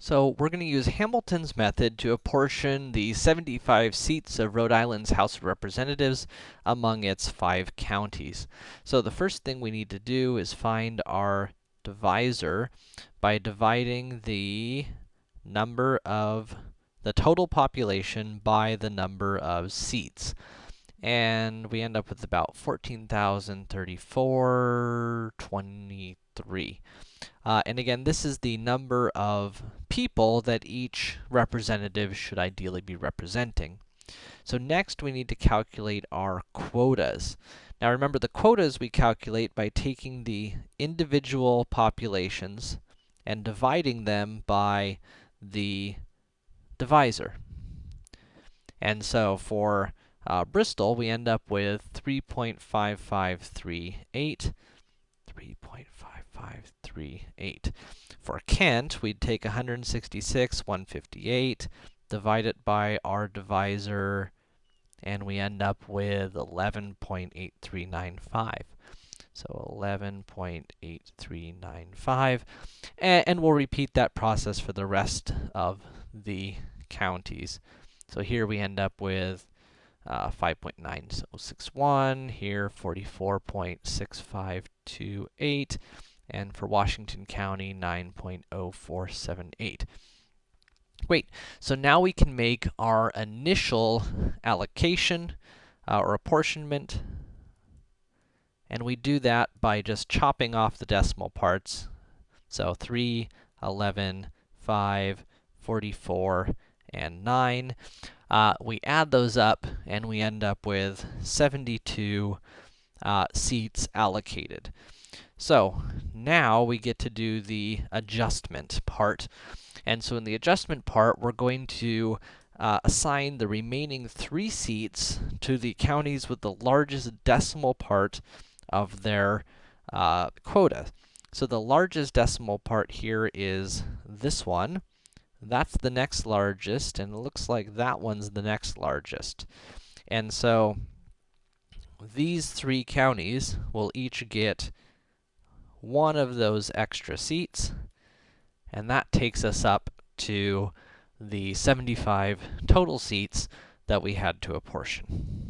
So we're going to use Hamilton's method to apportion the 75 seats of Rhode Island's House of Representatives among its five counties. So the first thing we need to do is find our divisor by dividing the number of the total population by the number of seats. And we end up with about 14,034.23. Uh, and again, this is the number of people that each representative should ideally be representing. So next, we need to calculate our quotas. Now remember, the quotas we calculate by taking the individual populations and dividing them by the divisor. And so for uh, Bristol, we end up with 3.5538, 3.5538. For Kent, we'd take 166, 158, divide it by our divisor, and we end up with 11.8395. So 11.8395, and, and we'll repeat that process for the rest of the counties. So here we end up with uh, 5.9061, here 44.6528, and for Washington County, 9.0478. Great, so now we can make our initial allocation uh, or apportionment, and we do that by just chopping off the decimal parts. So 3, 11, 5, 44, and 9. Uh, we add those up, and we end up with 72 uh, seats allocated. So, now we get to do the adjustment part. And so in the adjustment part, we're going to uh, assign the remaining three seats to the counties with the largest decimal part of their uh, quota. So the largest decimal part here is this one. That's the next largest, and it looks like that one's the next largest. And so, these three counties will each get one of those extra seats, and that takes us up to the 75 total seats that we had to apportion.